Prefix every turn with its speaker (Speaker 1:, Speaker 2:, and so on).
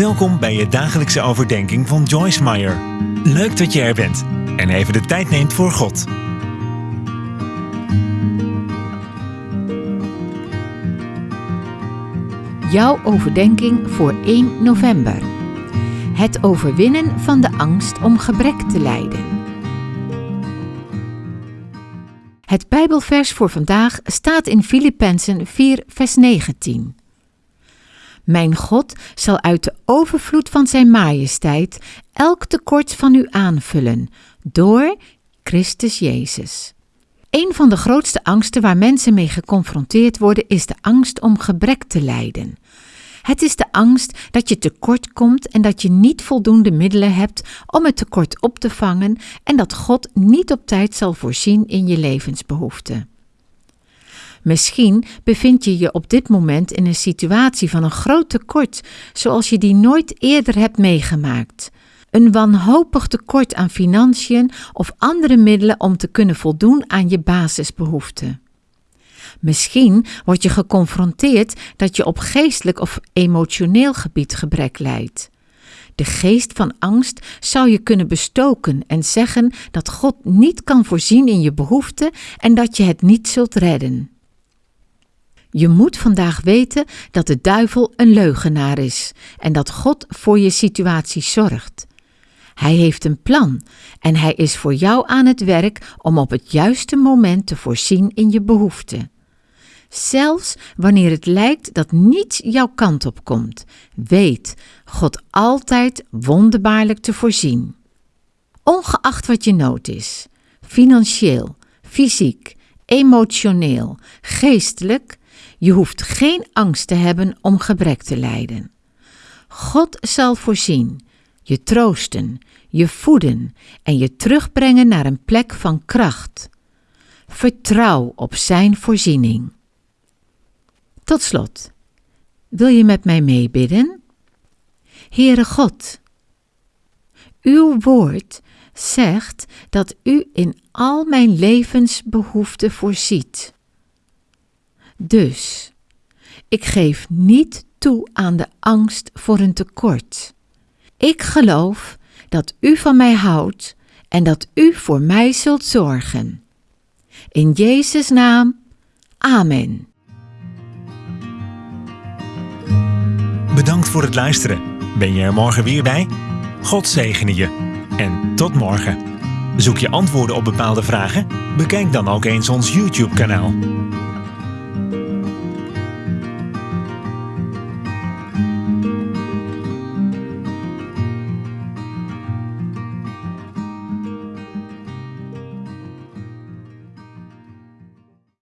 Speaker 1: Welkom bij je dagelijkse overdenking van Joyce Meyer. Leuk dat je er bent en even de tijd neemt voor God.
Speaker 2: Jouw overdenking voor 1 november. Het overwinnen van de angst om gebrek te lijden. Het Bijbelvers voor vandaag staat in Filippenzen 4, vers 19. Mijn God zal uit de overvloed van zijn majesteit elk tekort van u aanvullen, door Christus Jezus. Een van de grootste angsten waar mensen mee geconfronteerd worden is de angst om gebrek te lijden. Het is de angst dat je tekort komt en dat je niet voldoende middelen hebt om het tekort op te vangen en dat God niet op tijd zal voorzien in je levensbehoeften. Misschien bevind je je op dit moment in een situatie van een groot tekort, zoals je die nooit eerder hebt meegemaakt. Een wanhopig tekort aan financiën of andere middelen om te kunnen voldoen aan je basisbehoeften. Misschien word je geconfronteerd dat je op geestelijk of emotioneel gebied gebrek lijdt. De geest van angst zou je kunnen bestoken en zeggen dat God niet kan voorzien in je behoeften en dat je het niet zult redden. Je moet vandaag weten dat de duivel een leugenaar is en dat God voor je situatie zorgt. Hij heeft een plan en hij is voor jou aan het werk om op het juiste moment te voorzien in je behoeften. Zelfs wanneer het lijkt dat niets jouw kant op komt, weet God altijd wonderbaarlijk te voorzien. Ongeacht wat je nood is, financieel, fysiek, emotioneel, geestelijk, je hoeft geen angst te hebben om gebrek te lijden. God zal voorzien, je troosten, je voeden en je terugbrengen naar een plek van kracht. Vertrouw op Zijn voorziening. Tot slot, wil je met mij meebidden? Heere God, uw woord zegt dat u in al mijn levensbehoeften voorziet. Dus, ik geef niet toe aan de angst voor een tekort. Ik geloof dat u van mij houdt en dat u voor mij zult zorgen. In Jezus' naam, Amen.
Speaker 1: Bedankt voor het luisteren. Ben je er morgen weer bij? God zegene je. En tot morgen. Zoek je antwoorden op bepaalde vragen? Bekijk dan ook eens ons YouTube-kanaal.